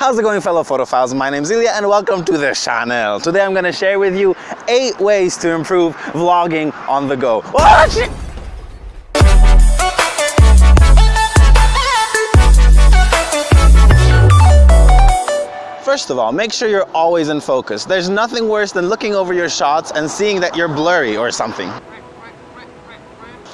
How's it going fellow photophiles? My name's Ilya and welcome to the channel. Today I'm going to share with you 8 ways to improve vlogging on the go. First of all, make sure you're always in focus. There's nothing worse than looking over your shots and seeing that you're blurry or something.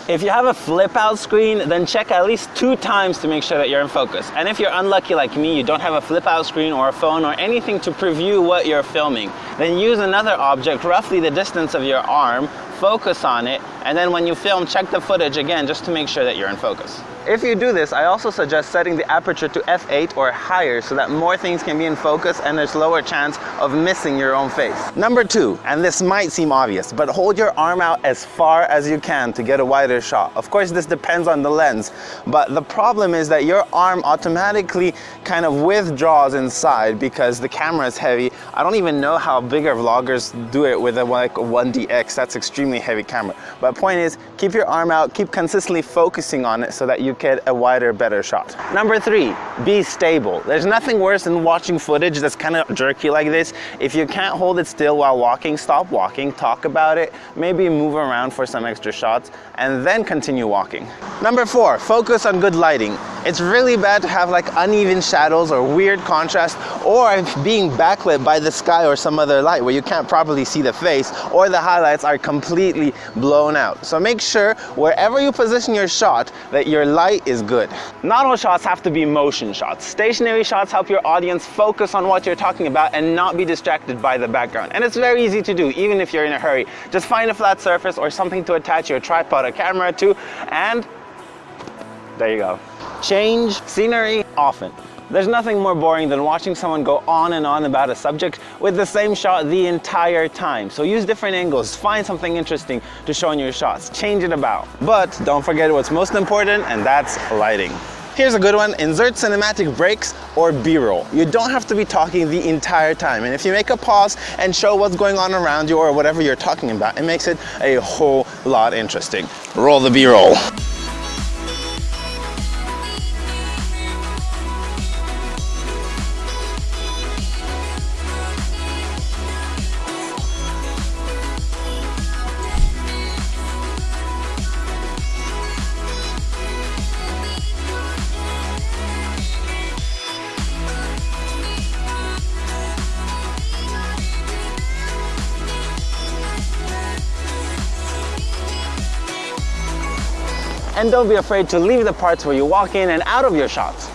If you have a flip out screen, then check at least two times to make sure that you're in focus. And if you're unlucky like me, you don't have a flip out screen or a phone or anything to preview what you're filming, then use another object roughly the distance of your arm, focus on it, and then when you film, check the footage again just to make sure that you're in focus. If you do this, I also suggest setting the aperture to f8 or higher so that more things can be in focus and there's lower chance of missing your own face. Number two, and this might seem obvious, but hold your arm out as far as you can to get a wider shot. Of course, this depends on the lens, but the problem is that your arm automatically kind of withdraws inside because the camera is heavy. I don't even know how bigger vloggers do it with a like 1DX. That's extremely heavy camera. But point is, keep your arm out, keep consistently focusing on it so that you get a wider, better shot. Number three, be stable. There's nothing worse than watching footage that's kind of jerky like this. If you can't hold it still while walking, stop walking, talk about it, maybe move around for some extra shots, and then continue walking. Number four, focus on good lighting. It's really bad to have like uneven shadows or weird contrast or being backlit by the sky or some other light where you can't properly see the face or the highlights are completely blown out. So make sure wherever you position your shot that your light is good. Not all shots have to be motion shots. Stationary shots help your audience focus on what you're talking about and not be distracted by the background. And it's very easy to do even if you're in a hurry. Just find a flat surface or something to attach your tripod or camera to and there you go. Change scenery often. There's nothing more boring than watching someone go on and on about a subject with the same shot the entire time. So use different angles, find something interesting to show in your shots, change it about. But don't forget what's most important and that's lighting. Here's a good one, insert cinematic breaks or B-roll. You don't have to be talking the entire time. And if you make a pause and show what's going on around you or whatever you're talking about, it makes it a whole lot interesting. Roll the B-roll. And don't be afraid to leave the parts where you walk in and out of your shots.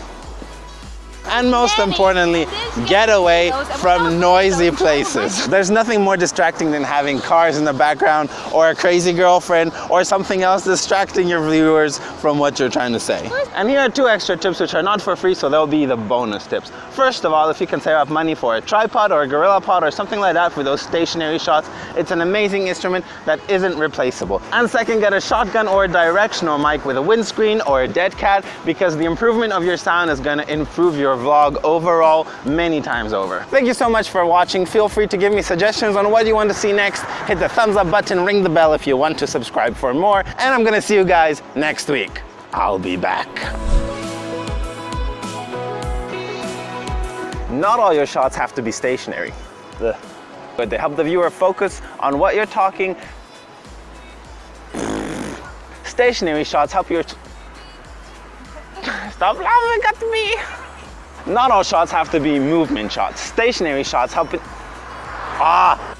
And most importantly, get away from noisy places. There's nothing more distracting than having cars in the background or a crazy girlfriend or something else distracting your viewers from what you're trying to say. And here are two extra tips which are not for free, so they'll be the bonus tips. First of all, if you can save up money for a tripod or a GorillaPod or something like that for those stationary shots, it's an amazing instrument that isn't replaceable. And second, get a shotgun or a directional mic with a windscreen or a dead cat because the improvement of your sound is going to improve your vlog overall many times over. Thank you so much for watching. Feel free to give me suggestions on what you want to see next. Hit the thumbs up button, ring the bell if you want to subscribe for more. And I'm gonna see you guys next week. I'll be back. Not all your shots have to be stationary. But they help the viewer focus on what you're talking. Stationary shots help your... Stop laughing at me! Not all shots have to be movement shots. Stationary shots help it... Ah!